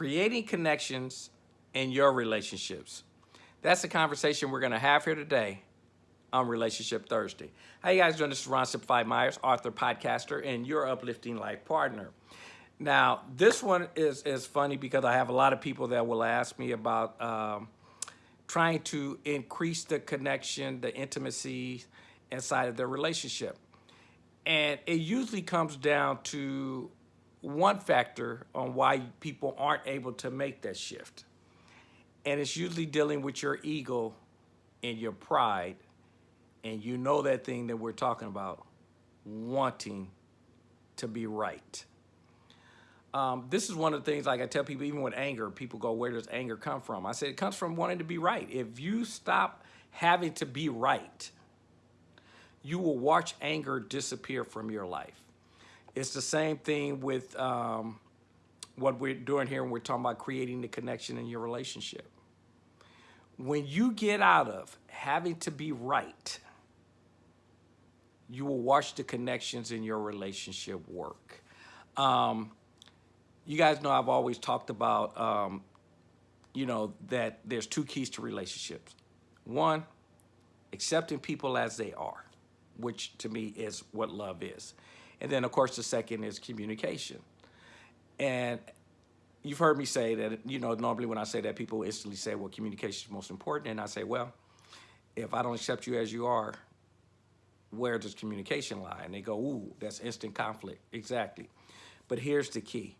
creating connections in your relationships. That's the conversation we're going to have here today on Relationship Thursday. How you guys doing? This is Ron Simplified Myers, author, podcaster, and your uplifting life partner. Now, this one is, is funny because I have a lot of people that will ask me about um, trying to increase the connection, the intimacy inside of their relationship. And it usually comes down to one factor on why people aren't able to make that shift. And it's usually dealing with your ego and your pride. And you know that thing that we're talking about, wanting to be right. Um, this is one of the things, like I tell people, even with anger, people go, where does anger come from? I said, it comes from wanting to be right. If you stop having to be right, you will watch anger disappear from your life. It's the same thing with um, what we're doing here when we're talking about creating the connection in your relationship. When you get out of having to be right, you will watch the connections in your relationship work. Um, you guys know I've always talked about, um, you know, that there's two keys to relationships. One, accepting people as they are, which to me is what love is. And then, of course, the second is communication. And you've heard me say that, you know, normally when I say that, people instantly say, well, communication is most important. And I say, well, if I don't accept you as you are, where does communication lie? And they go, ooh, that's instant conflict. Exactly. But here's the key.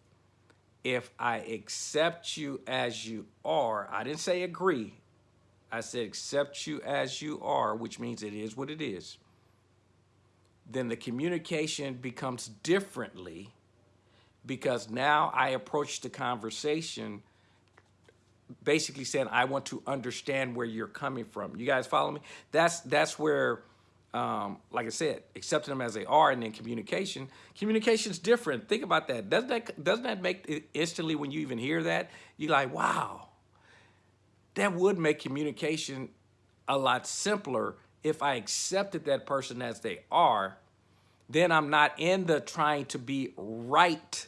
If I accept you as you are, I didn't say agree. I said accept you as you are, which means it is what it is then the communication becomes differently because now I approach the conversation basically saying I want to understand where you're coming from. You guys follow me? That's that's where, um, like I said, accepting them as they are, and then communication. Communication's different. Think about that. Doesn't that doesn't that make it instantly when you even hear that you're like, wow, that would make communication a lot simpler if I accepted that person as they are, then I'm not in the trying to be right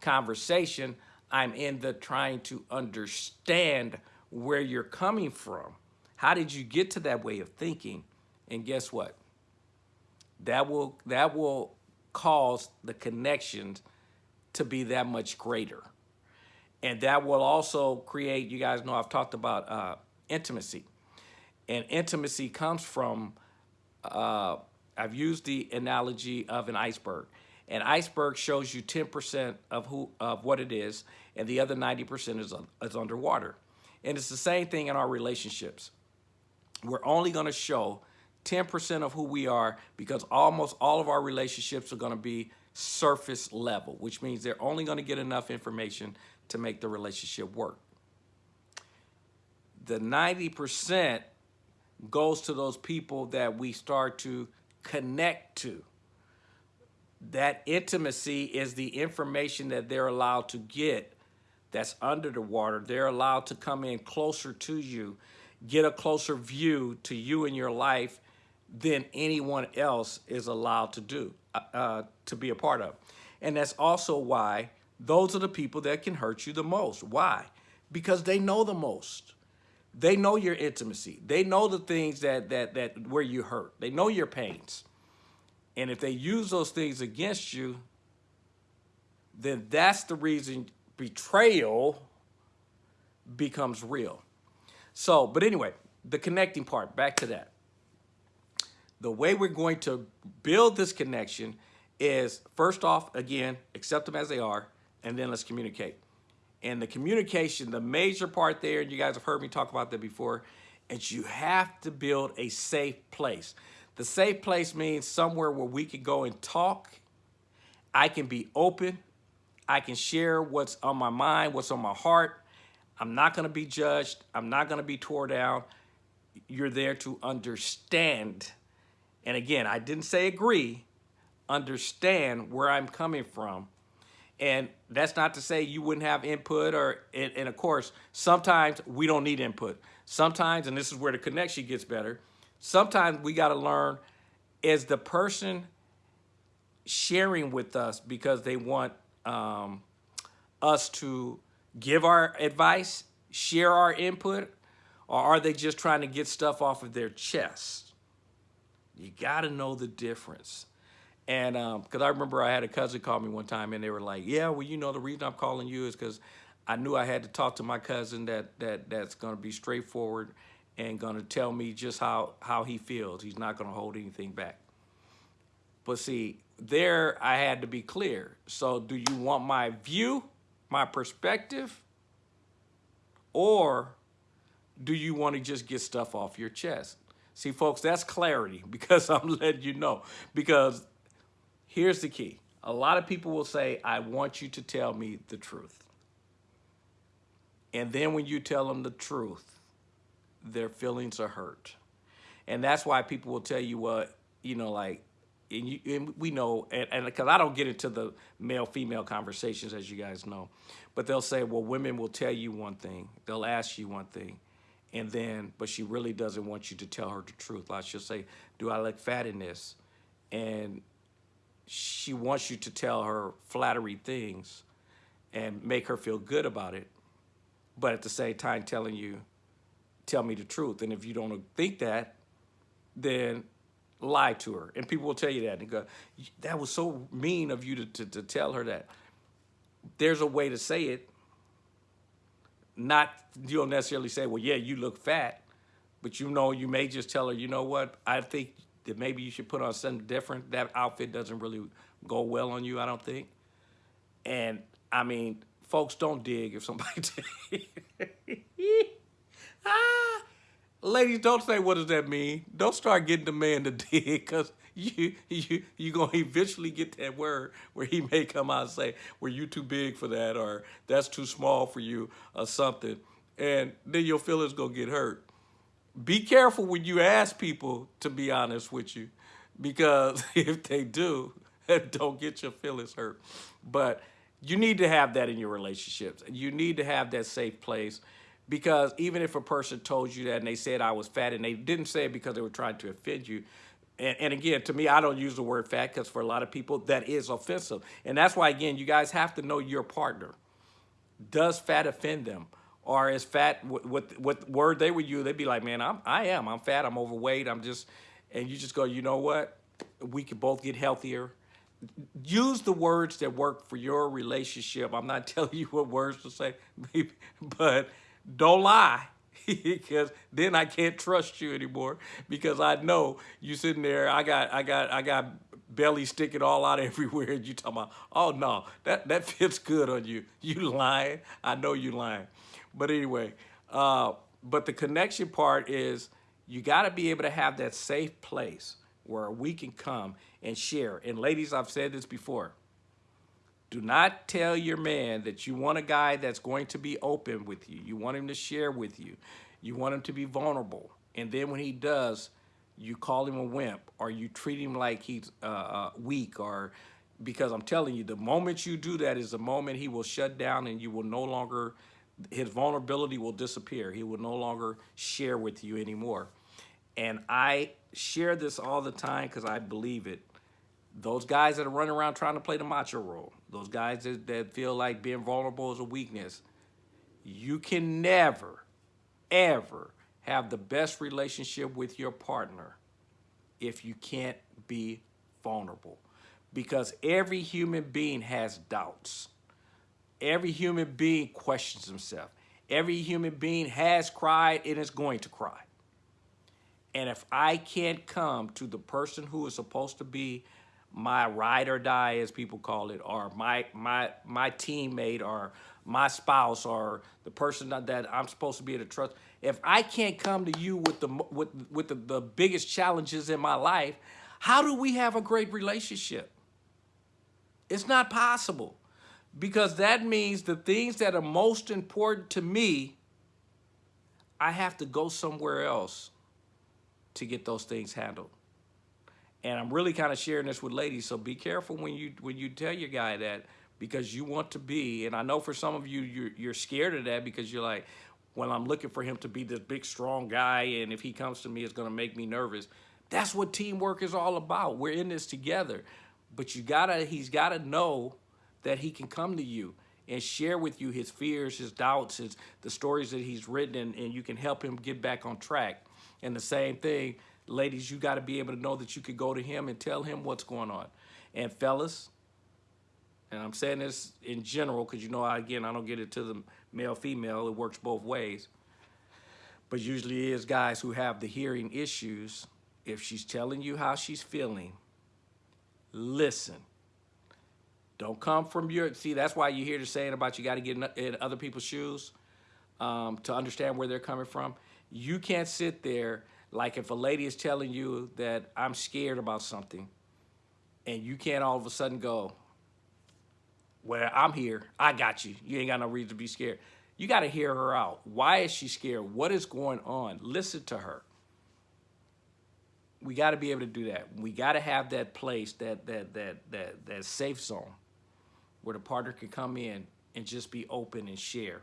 conversation. I'm in the trying to understand where you're coming from. How did you get to that way of thinking? And guess what? That will that will cause the connections to be that much greater. And that will also create, you guys know I've talked about uh, intimacy. And intimacy comes from, uh, I've used the analogy of an iceberg. An iceberg shows you 10% of who of what it is, and the other 90% is, is underwater. And it's the same thing in our relationships. We're only gonna show 10% of who we are because almost all of our relationships are gonna be surface level, which means they're only gonna get enough information to make the relationship work. The 90% goes to those people that we start to connect to. That intimacy is the information that they're allowed to get that's under the water. They're allowed to come in closer to you, get a closer view to you and your life than anyone else is allowed to do, uh, uh to be a part of. And that's also why those are the people that can hurt you the most. Why? Because they know the most. They know your intimacy. They know the things that that that where you hurt. They know your pains. And if they use those things against you, then that's the reason betrayal becomes real. So, but anyway, the connecting part, back to that. The way we're going to build this connection is first off, again, accept them as they are, and then let's communicate. And the communication, the major part there, and you guys have heard me talk about that before, is you have to build a safe place. The safe place means somewhere where we can go and talk. I can be open. I can share what's on my mind, what's on my heart. I'm not going to be judged. I'm not going to be tore down. You're there to understand. And again, I didn't say agree. Understand where I'm coming from and that's not to say you wouldn't have input or, and, and, of course, sometimes we don't need input. Sometimes, and this is where the connection gets better, sometimes we got to learn is the person sharing with us because they want um, us to give our advice, share our input, or are they just trying to get stuff off of their chest? You got to know the difference. And um, because I remember I had a cousin call me one time and they were like, yeah, well, you know, the reason I'm calling you is because I knew I had to talk to my cousin that that that's going to be straightforward and going to tell me just how, how he feels. He's not going to hold anything back. But see, there I had to be clear. So do you want my view, my perspective, or do you want to just get stuff off your chest? See, folks, that's clarity because I'm letting you know. Because here's the key. A lot of people will say, I want you to tell me the truth. And then when you tell them the truth, their feelings are hurt. And that's why people will tell you what, you know, like, and, you, and we know, and because I don't get into the male-female conversations, as you guys know, but they'll say, well, women will tell you one thing, they'll ask you one thing, and then, but she really doesn't want you to tell her the truth. Like she'll say, do I look fat in this? And she wants you to tell her flattery things and make her feel good about it, but at the same time telling you, tell me the truth. And if you don't think that, then lie to her. And people will tell you that and go, that was so mean of you to, to, to tell her that. There's a way to say it. Not, you don't necessarily say, well, yeah, you look fat. But you know, you may just tell her, you know what, I think that maybe you should put on something different. That outfit doesn't really go well on you, I don't think. And I mean, folks don't dig if somebody ah, ladies don't say what does that mean don't start getting the man to dig because you you you gonna eventually get that word where he may come out and say well you too big for that or that's too small for you or something and then your feelings gonna get hurt be careful when you ask people to be honest with you because if they do don't get your feelings hurt but you need to have that in your relationships. You need to have that safe place because even if a person told you that and they said I was fat and they didn't say it because they were trying to offend you, and, and again, to me, I don't use the word fat because for a lot of people that is offensive. And that's why, again, you guys have to know your partner. Does fat offend them? Or as fat, what, what word they would use, they'd be like, man, I'm, I am, I'm fat, I'm overweight, I'm just, and you just go, you know what? We could both get healthier use the words that work for your relationship. I'm not telling you what words to say, but don't lie because then I can't trust you anymore because I know you sitting there, I got, I got, I got belly sticking all out everywhere and you talking about, oh no, that, that fits good on you. You lying, I know you lying. But anyway, uh, but the connection part is you gotta be able to have that safe place where we can come and share. And ladies, I've said this before. Do not tell your man that you want a guy that's going to be open with you. You want him to share with you. You want him to be vulnerable. And then when he does, you call him a wimp or you treat him like he's uh, uh, weak or because I'm telling you, the moment you do that is the moment he will shut down and you will no longer, his vulnerability will disappear. He will no longer share with you anymore. And I share this all the time because I believe it. Those guys that are running around trying to play the macho role, those guys that, that feel like being vulnerable is a weakness, you can never, ever have the best relationship with your partner if you can't be vulnerable. Because every human being has doubts. Every human being questions himself. Every human being has cried and is going to cry. And if I can't come to the person who is supposed to be my ride or die, as people call it, or my my my teammate, or my spouse, or the person that, I'm supposed to be able to trust, if I can't come to you with the with with the, the biggest challenges in my life, how do we have a great relationship? It's not possible because that means the things that are most important to me, I have to go somewhere else to get those things handled. And I'm really kind of sharing this with ladies, so be careful when you when you tell your guy that because you want to be, and I know for some of you, you're, you're scared of that because you're like, well, I'm looking for him to be this big, strong guy, and if he comes to me, it's going to make me nervous. That's what teamwork is all about. We're in this together. But you gotta, he's got to know that he can come to you. and share with you his fears, his doubts, his the stories that he's written, and, you can help him get back on track. And the same thing, ladies, you got to be able to know that you could go to him and tell him what's going on. And fellas, and I'm saying this in general because you know, I, again, I don't get it to the male female. It works both ways. But usually it is guys who have the hearing issues. If she's telling you how she's feeling, listen. Don't come from your, see, that's why you hear the saying about you got to get in, other people's shoes um, to understand where they're coming from. You can't sit there like if a lady is telling you that I'm scared about something and you can't all of a sudden go, well, I'm here. I got you. You ain't got no reason to be scared. You got to hear her out. Why is she scared? What is going on? Listen to her. We got to be able to do that. We got to have that place, that that that that that safe zone, where the partner can come in and just be open and share.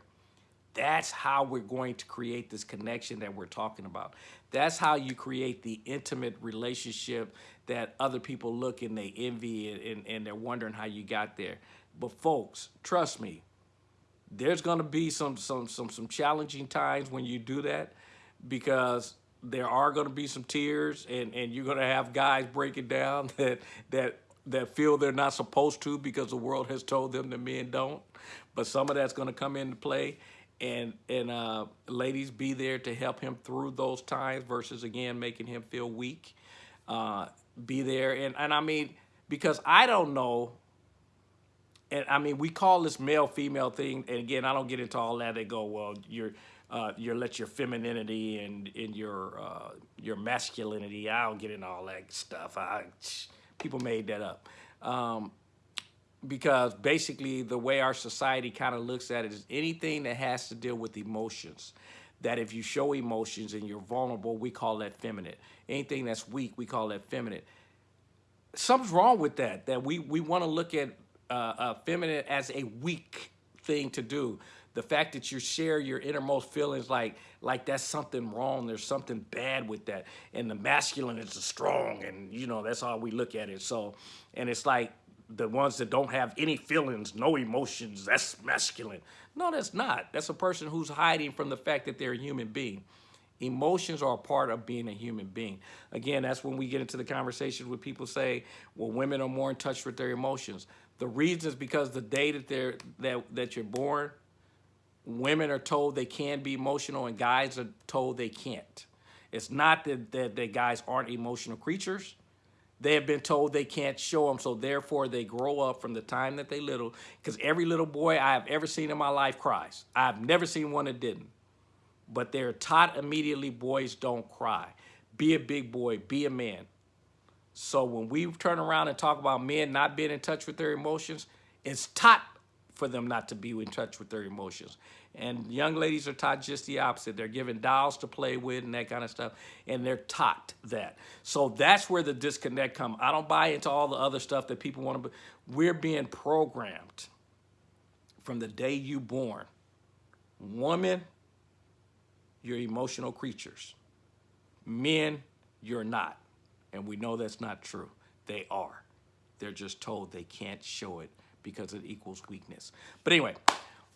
That's how we're going to create this connection that we're talking about. That's how you create the intimate relationship that other people look and they envy and, and, and they're wondering how you got there. But folks, trust me, there's going to be some some some some challenging times when you do that because there are going to be some tears and and you're going to have guys breaking down that that that feel they're not supposed to because the world has told them that men don't but some of that's going to come into play and and uh, ladies be there to help him through those times versus again making him feel weak uh, be there and and I mean because I don't know and I mean, we call this male female thing, and again, I don't get into all that. They go, well, you're uh, you let your femininity and in your uh, your masculinity. I don't get into all that stuff. I people made that up. Um, because basically the way our society kind of looks at it is anything that has to deal with emotions that if you show emotions and you're vulnerable we call that feminine anything that's weak we call that feminine something's wrong with that that we we want to look at uh, uh, feminine as a weak thing to do. The fact that you share your innermost feelings like like that's something wrong. There's something bad with that. And the masculine is strong, and you know that's how we look at it. So, and it's like the ones that don't have any feelings, no emotions, that's masculine. No, that's not. That's a person who's hiding from the fact that they're a human being. Emotions are a part of being a human being. Again, that's when we get into the conversations where people say, well, women are more in touch with their emotions. The reason is because the day that they're that that you're born, women are told they can be emotional and guys are told they can't. It's not that, that, that guys aren't emotional creatures. They have been told they can't show them, so therefore they grow up from the time that they little. Because every little boy I have ever seen in my life cries. I've never seen one that didn't. But they're taught immediately boys don't cry. Be a big boy, be a man. So when we turn around and talk about men not being in touch with their emotions, it's taught for them not to be in touch with their emotions. And young ladies are taught just the opposite. They're given dolls to play with and that kind of stuff, and they're taught that. So that's where the disconnect comes. I don't buy into all the other stuff that people want to. be. We're being programmed from the day you born. Woman, you're emotional creatures. Men, you're not. And we know that's not true. They are. They're just told they can't show it because it equals weakness. But anyway,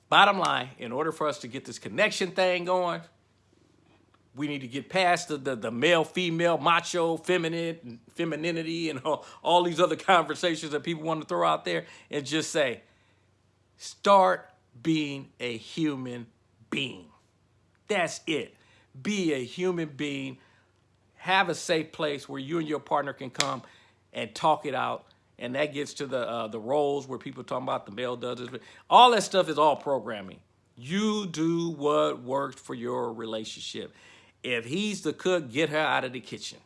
bottom line, in order for us to get this connection thing going, we need to get past the, the, the male, female, macho, feminine, femininity, and all, all these other conversations that people want to throw out there and just say, start being a human being. That's it. Be a human being have a safe place where you and your partner can come and talk it out. And that gets to the uh, the roles where people talking about the male does this. All that stuff is all programming. You do what works for your relationship. If he's the cook, get her out of the kitchen.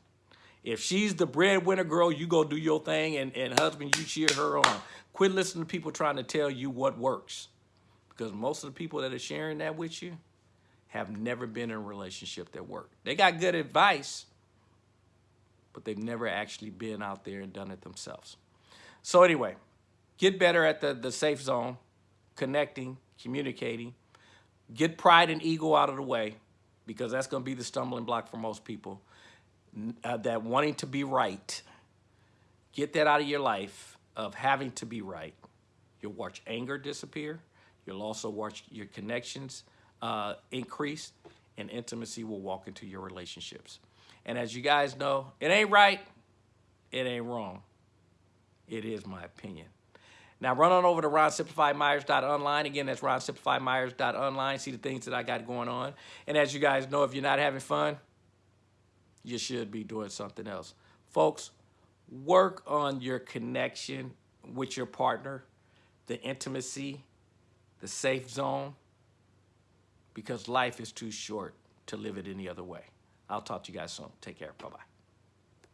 If she's the breadwinner girl, you go do your thing, and, and husband, you cheer her on. Quit listening to people trying to tell you what works. Because most of the people that are sharing that with you have never been in a relationship that worked. They got good advice, but they've never actually been out there and done it themselves. So anyway, get better at the, the safe zone, connecting, communicating, get pride and ego out of the way because that's going to be the stumbling block for most people. Uh, that wanting to be right, get that out of your life of having to be right. You'll watch anger disappear. You'll also watch your connections uh, increase, and intimacy will walk into your relationships. And as you guys know, it ain't right, it ain't wrong. It is my opinion. Now run on over to ronsimplifymyers.online. Again, that's ronsimplifymyers.online. See the things that I got going on. And as you guys know, if you're not having fun, you should be doing something else. Folks, work on your connection with your partner, the intimacy, the safe zone, because life is too short to live it any other way. I'll talk to you guys soon. Take care. Bye-bye.